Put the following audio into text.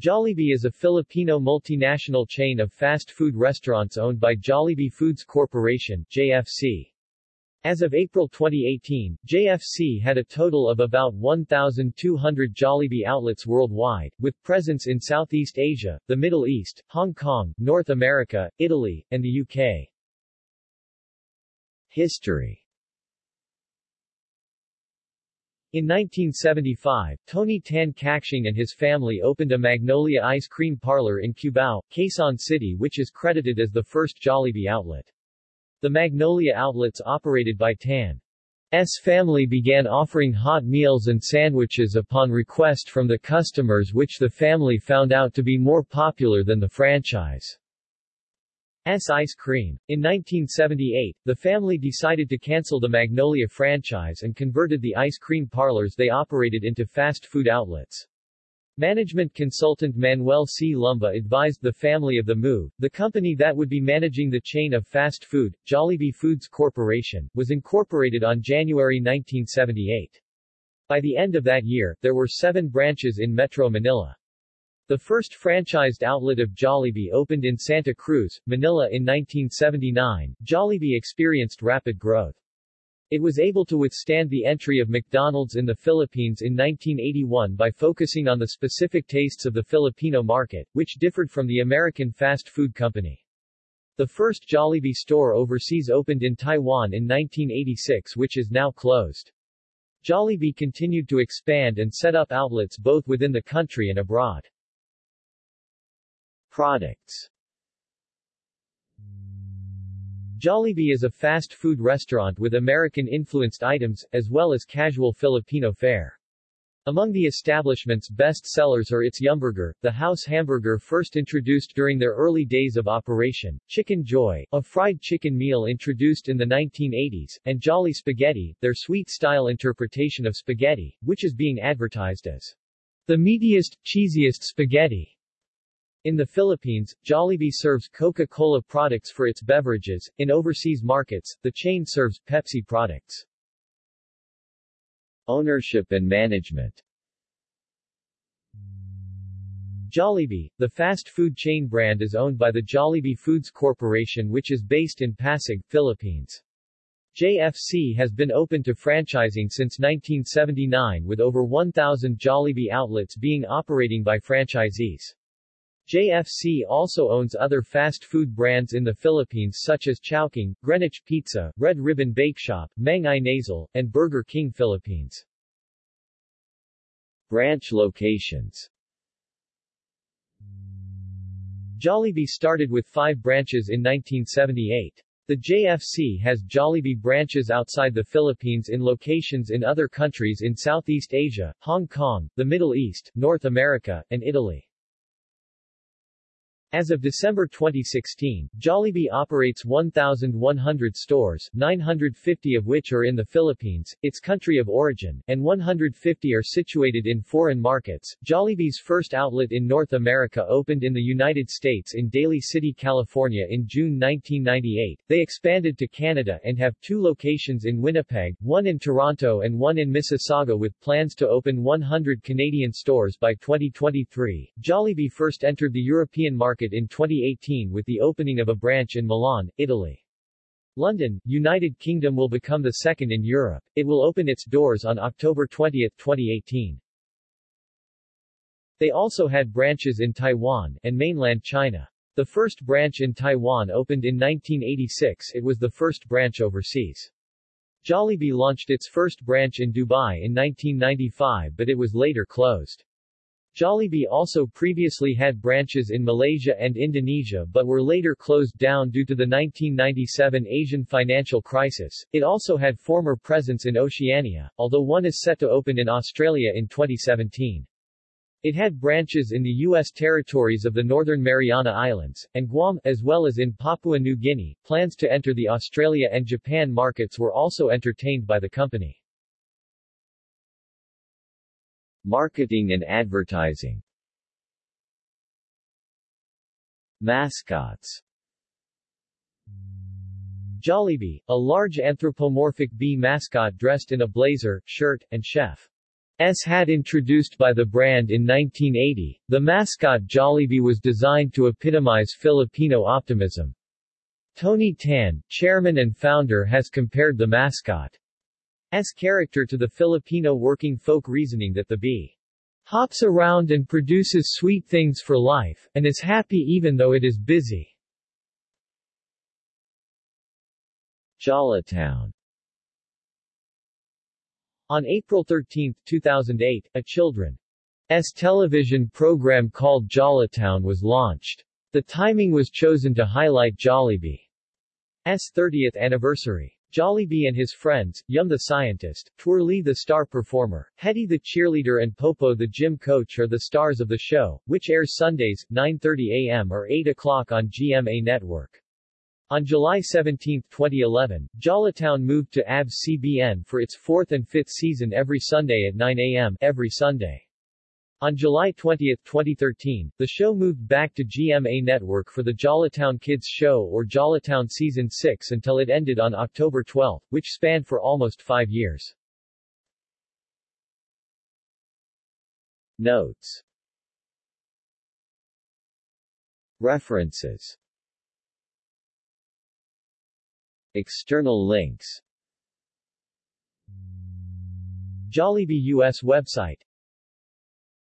Jollibee is a Filipino multinational chain of fast food restaurants owned by Jollibee Foods Corporation JFC. As of April 2018, JFC had a total of about 1,200 Jollibee outlets worldwide, with presence in Southeast Asia, the Middle East, Hong Kong, North America, Italy, and the UK. History in 1975, Tony Tan Caktiong and his family opened a Magnolia ice cream parlor in Cubao, Quezon City which is credited as the first Jollibee outlet. The Magnolia outlets operated by Tan's family began offering hot meals and sandwiches upon request from the customers which the family found out to be more popular than the franchise. S ice cream. In 1978, the family decided to cancel the Magnolia franchise and converted the ice cream parlors they operated into fast food outlets. Management consultant Manuel C. Lumba advised the family of the move. The company that would be managing the chain of fast food, Jollibee Foods Corporation, was incorporated on January 1978. By the end of that year, there were seven branches in Metro Manila. The first franchised outlet of Jollibee opened in Santa Cruz, Manila in 1979. Jollibee experienced rapid growth. It was able to withstand the entry of McDonald's in the Philippines in 1981 by focusing on the specific tastes of the Filipino market, which differed from the American fast food company. The first Jollibee store overseas opened in Taiwan in 1986 which is now closed. Jollibee continued to expand and set up outlets both within the country and abroad. Products Jollibee is a fast food restaurant with American-influenced items, as well as casual Filipino fare. Among the establishment's best sellers are its Yumburger, the house hamburger first introduced during their early days of operation, Chicken Joy, a fried chicken meal introduced in the 1980s, and Jolly Spaghetti, their sweet-style interpretation of spaghetti, which is being advertised as the meatiest, cheesiest spaghetti. In the Philippines, Jollibee serves Coca-Cola products for its beverages. In overseas markets, the chain serves Pepsi products. Ownership and management Jollibee, the fast food chain brand is owned by the Jollibee Foods Corporation which is based in Pasig, Philippines. JFC has been open to franchising since 1979 with over 1,000 Jollibee outlets being operating by franchisees. JFC also owns other fast food brands in the Philippines such as Chowking, Greenwich Pizza, Red Ribbon Bake Shop, Mang Inasal, and Burger King Philippines. Branch locations Jollibee started with five branches in 1978. The JFC has Jollibee branches outside the Philippines in locations in other countries in Southeast Asia, Hong Kong, the Middle East, North America, and Italy. As of December 2016, Jollibee operates 1,100 stores, 950 of which are in the Philippines, its country of origin, and 150 are situated in foreign markets. Jollibee's first outlet in North America opened in the United States in Daly City, California in June 1998. They expanded to Canada and have two locations in Winnipeg, one in Toronto and one in Mississauga with plans to open 100 Canadian stores by 2023. Jollibee first entered the European market market in 2018 with the opening of a branch in Milan, Italy. London, United Kingdom will become the second in Europe. It will open its doors on October 20, 2018. They also had branches in Taiwan and mainland China. The first branch in Taiwan opened in 1986 it was the first branch overseas. Jollibee launched its first branch in Dubai in 1995 but it was later closed. Jollibee also previously had branches in Malaysia and Indonesia but were later closed down due to the 1997 Asian financial crisis. It also had former presence in Oceania, although one is set to open in Australia in 2017. It had branches in the U.S. territories of the Northern Mariana Islands, and Guam, as well as in Papua New Guinea. Plans to enter the Australia and Japan markets were also entertained by the company. Marketing and advertising Mascots Jollibee, a large anthropomorphic bee mascot dressed in a blazer, shirt, and chef. hat introduced by the brand in 1980, the mascot Jollibee was designed to epitomize Filipino optimism. Tony Tan, chairman and founder has compared the mascot's character to the Filipino working folk reasoning that the bee hops around and produces sweet things for life, and is happy even though it is busy. Jollitown On April 13, 2008, a children's television program called Jollitown was launched. The timing was chosen to highlight Jollibee's 30th anniversary. Jollibee and his friends, Yum the scientist, Twirlie the star performer, Hetty the cheerleader and Popo the gym coach are the stars of the show, which airs Sundays, 9.30 a.m. or 8 o'clock on GMA Network. On July 17, 2011, Jollitown moved to ABS-CBN for its fourth and fifth season every Sunday at 9 a.m. every Sunday. On July 20, 2013, the show moved back to GMA Network for the Jollitown Kids Show or Jollitown Season 6 until it ended on October 12, which spanned for almost five years. Notes References External links Jollibee U.S. website